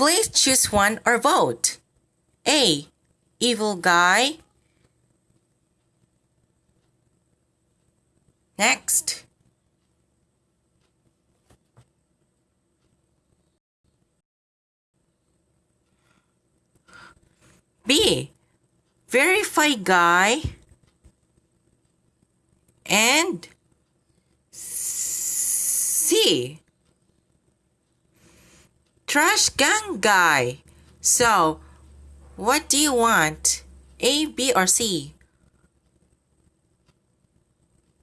Please choose one or vote. A. Evil guy. Next. B. Verify guy. And C. Trash can guy. So, what do you want? A, B, or C?